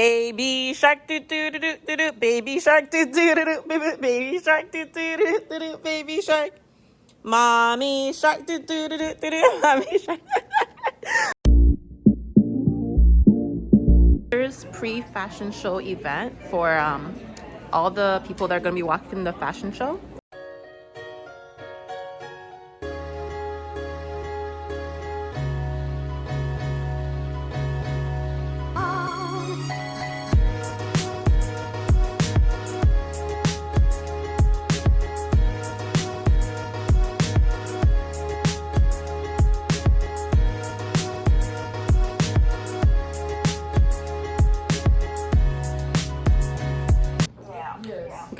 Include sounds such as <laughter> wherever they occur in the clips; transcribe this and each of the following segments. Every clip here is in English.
Baby shark doo doo doo doo doo doo. Baby shark doo doo doo doo. Baby shark doo doo doo doo doo. Baby shark. Mommy shark doo doo doo doo doo doo. Mommy shark. There's pre-fashion show event for um all the people that are gonna be watching the fashion show.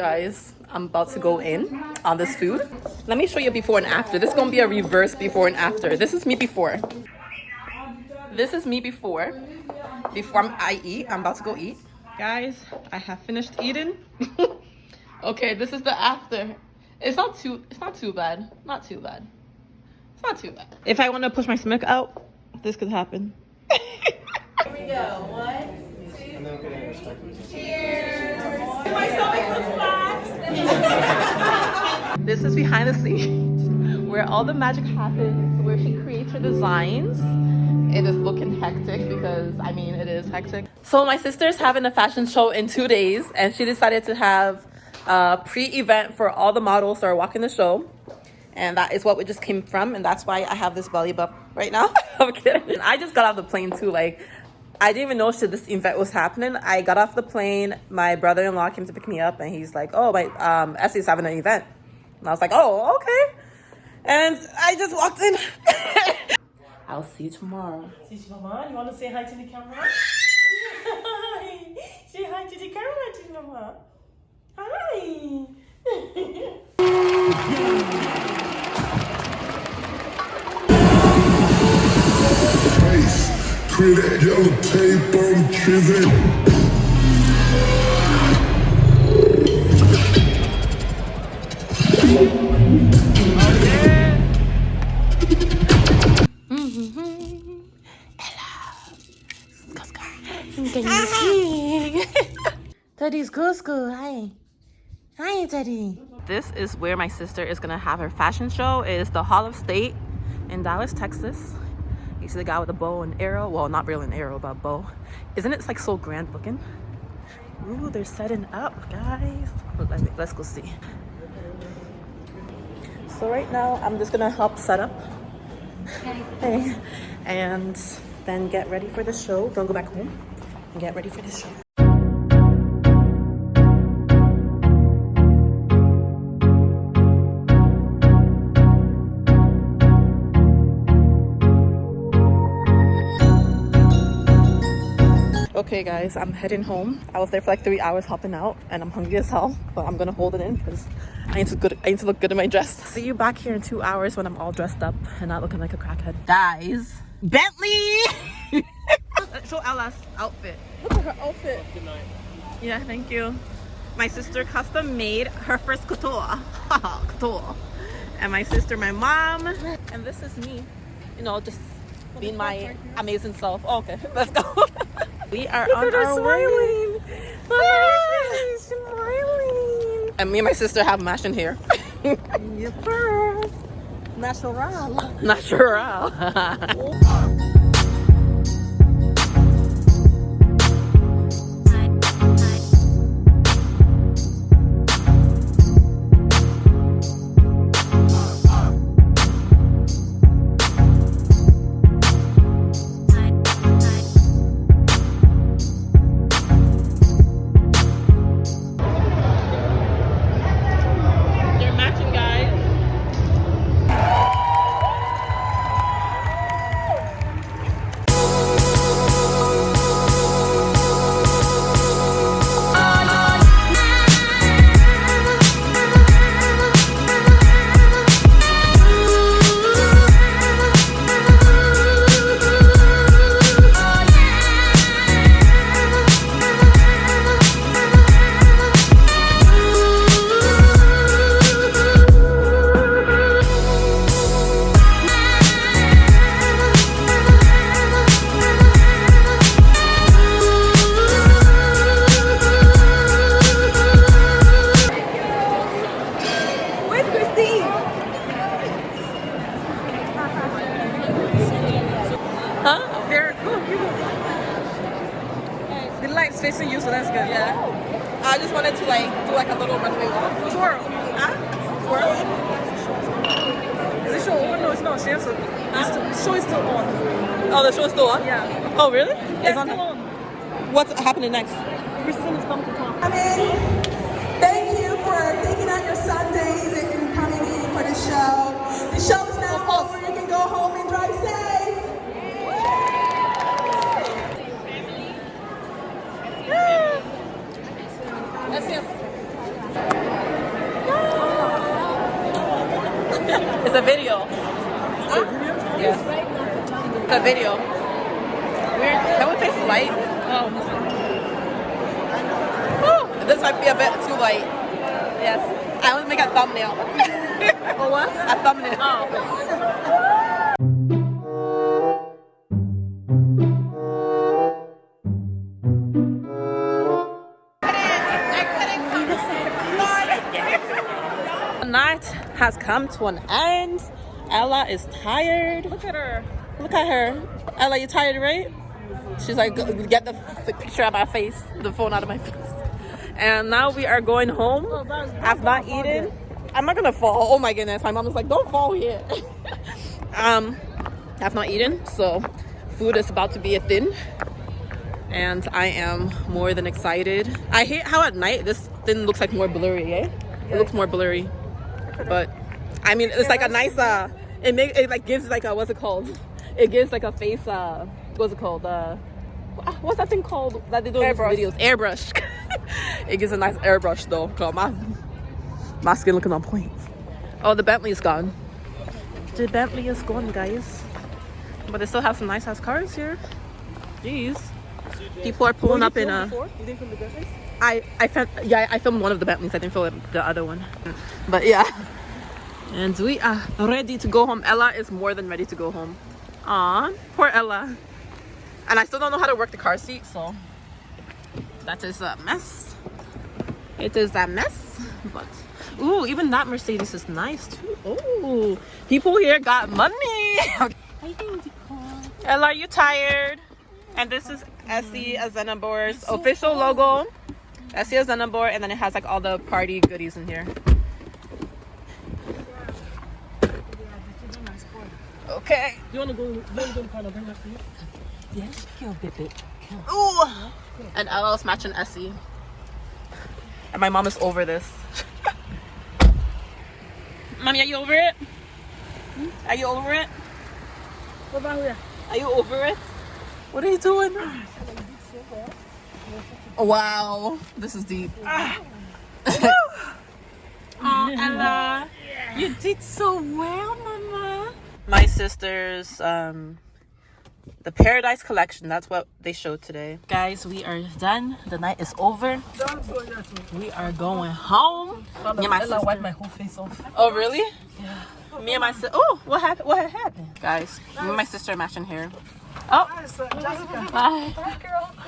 Guys i'm about to go in on this food. Let me show you before and after. This is gonna be a reverse before and after. This is me before. This is me before. Before i eat i'm about to go eat. Guys i have finished eating. <laughs> Okay this is the after. It's not too it's not too bad. Not too bad. It's not too bad. If i want to push my stomach out this could happen. <laughs> Here we go. One, two, cheers. My stomach flat. This is behind the scenes where all the magic happens, where she creates her designs. It is looking hectic because I mean it is hectic. So my sister's having a fashion show in two days and she decided to have a pre-event for all the models that are walking the show. And that is what we just came from and that's why I have this belly bump right now. <laughs> I'm kidding. I just got off the plane too. Like I didn't even know shit this event was happening. I got off the plane. My brother-in-law came to pick me up, and he's like, "Oh, my um, Essie's having an event," and I was like, "Oh, okay." And I just walked in. <laughs> I'll see you tomorrow. Teach Mama, you want to say hi to the camera? Hi. <laughs> <laughs> Say hi to the camera, Teach Mama. Hi. Face. Clear that yellow tape on Trizzy. Mm-hmm. Teddy's Cusco. Hi. Hi, Teddy. This is where my sister is gonna have her fashion show. It is the Hall of State in Dallas, Texas. See the guy with the bow and arrow? Well, not really an arrow, but bow. Isn't it like so grand looking? Ooh, they're setting up, guys. Let me, let's go see. So right now, I'm just gonna help set up. Hey. <laughs> And then get ready for the show. Don't go back home. And get ready for the show. Okay guys, I'm heading home. I was there for like three hours helping out and I'm hungry as hell, but I'm gonna hold it in because I need to good I need to look good in my dress. <laughs> See you back here in two hours when I'm all dressed up and not looking like a crackhead. Guys, Bentley! <laughs> Show Ella's outfit. Look at her outfit. Good night. Yeah, thank you. My sister custom made her first couture. <laughs> couture. And my sister, my mom. And this is me. You know, just being my amazing self. Oh, okay, let's go. We are Look on our smiling. way. Ah! smiling. And me and my sister have matching hair. Yep. Natural. Natural. <laughs> <laughs> The light's facing you, so that's good. Yeah. Oh. I just wanted to like do like a little runway walk. Twirl. Huh? Twirl? Is the show over? No, it's not. She has the show is still on. Oh, the show is still on? Yeah. Oh, really? Yeah, it's on. still on. What's happening next? Kristen is coming to talk. I mean, thank you for taking out your Sundays and coming in for the show. The show is now over. You can go home and drive safe. Let's see. It's a video. Yes. It's a video. Weird. Can we face the light? Oh. This might be a bit too light. Yes. I want to make a thumbnail. Oh, what? <laughs> a thumbnail. Oh. The night has come to an end. Ella is tired. Look at her. Look at her. Ella, you tired, right? She's like, get the, the picture out of my face, the phone out of my <laughs> face. And now we are going home. Oh, I've not eaten. I'm not gonna fall. Oh my goodness. My mom is like, don't fall here. <laughs> um, I've not eaten, so food is about to be a thin. And I am more than excited. I hate how at night this thing looks like more blurry, eh? It looks more blurry. But I mean it's like a nice uh it make it like gives like a what's it called? It gives like a face uh what's it called? Uh Ah, what's that thing called that they do in videos? Airbrush. <laughs> it gives a nice airbrush though. 'cause my my skin looking on point. Oh the Bentley is gone. The Bentley is gone guys. But they still have some nice ass cars here. Jeez. People are pulling up in a You didn't film the Bentleys? I I filmed yeah I filmed one of the Bentleys. I didn't film the other one, but yeah. And we are ready to go home. Ella is more than ready to go home. Aw, poor Ella. And I still don't know how to work the car seat, so that is a mess. It is a mess, but ooh, even that Mercedes is nice too. Ooh, people here got money. <laughs> Ella, are you tired? And this is Essie Azenabor's official logo. Essie Azenabor, and then it has like all the party goodies in here. Okay. You want to go? You want to go to Pano? Bring that for you. Yes, kill bit Ooh. And Ella's matching Essie. And my mom is over this. <laughs> Mommy, are you over it? Are you over it? What about here? Are you over it? What are you doing? Oh, wow, this is deep. <laughs> oh, Ella, you did so well, Mama. My sister's um, the Paradise Collection. That's what they showed today. Guys, we are done. The night is over. We are going home. Me and my sister. wiped my whole face off. Oh, really? Yeah. Me and my sister. Oh, what happened? What happened? Guys, me and my sister are matching hair. Oh, oh. Uh, <laughs> bye.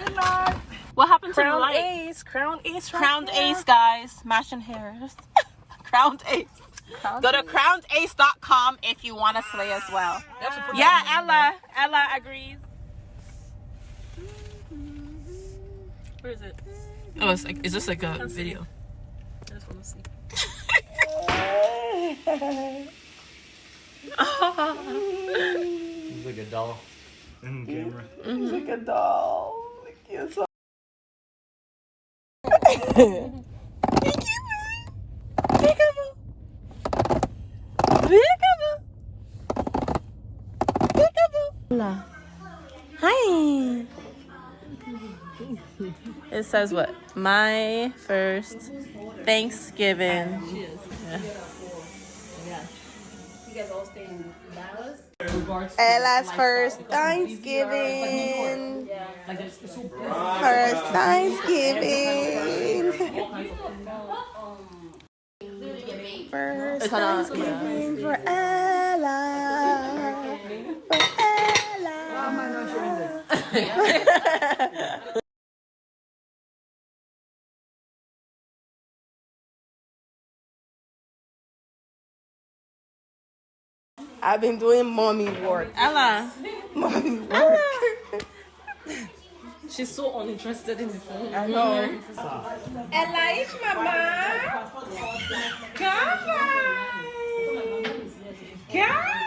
Good night. What happened to the Crown light? Ace. Crown Ace. right Crowned there. Ace, guys. Matching hairs. <laughs> Crowned Ace. Go to crownedace.com if you want to slay as well. You have to put Yeah, that Ella. Ella agrees. Where is it? Oh, it's like, is this like a video? I just want to see. He's like a doll in the camera. Mm-hmm. He's like a doll. Like, so <laughs> Hola. Hi. It says what? My first Thanksgiving. Ella's first Thanksgiving. First Thanksgiving. First Thanksgiving for Ella. <laughs> I've been doing mommy work. Ella. Mommy work. Ella. <laughs> She's so uninterested in the phone. I know. Ella, it's mama. Come on. Come on.